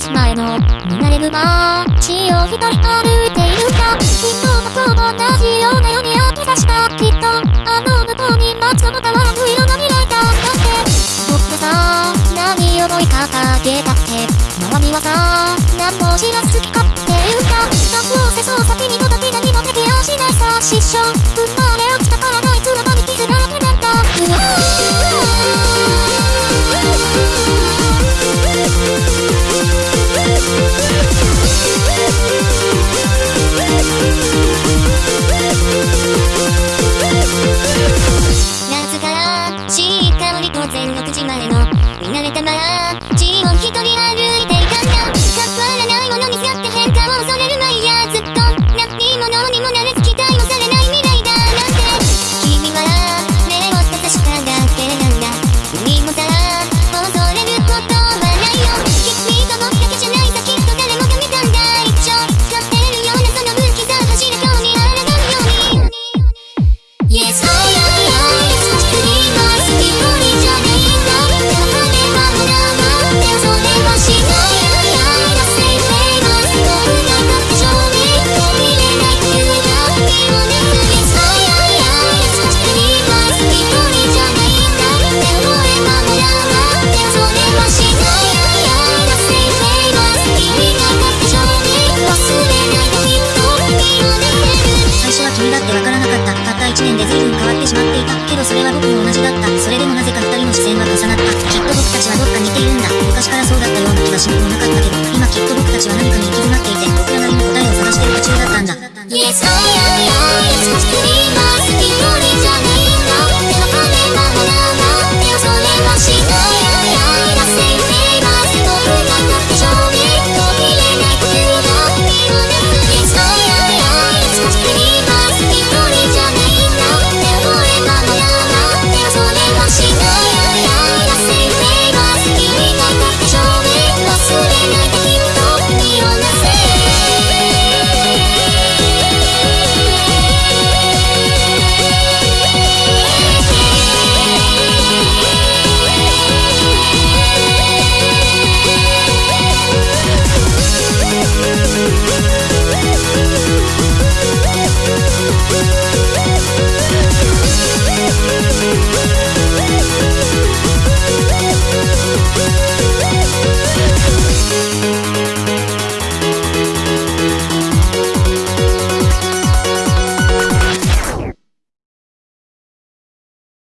6時前の見慣れる街を一人歩いている。かきっと僕も同じようなように当てさした。きっとあの向こうに街の変わらぬ色が見られた。だって僕がさ何を追いかけた。って周りはさ何も知らず好き勝手言うかどうせそう先に届き何もできやしないさ失笑れは僕も同じだった。それでもなぜか2人の視線は重なった。きっと僕たちはどっか似ているんだ。昔からそうだったような気がしなくもなかったけど今きっと僕たちは何かに行き詰まっていて僕らなりの答えを探してる途中だったんだ。Yes, I am, I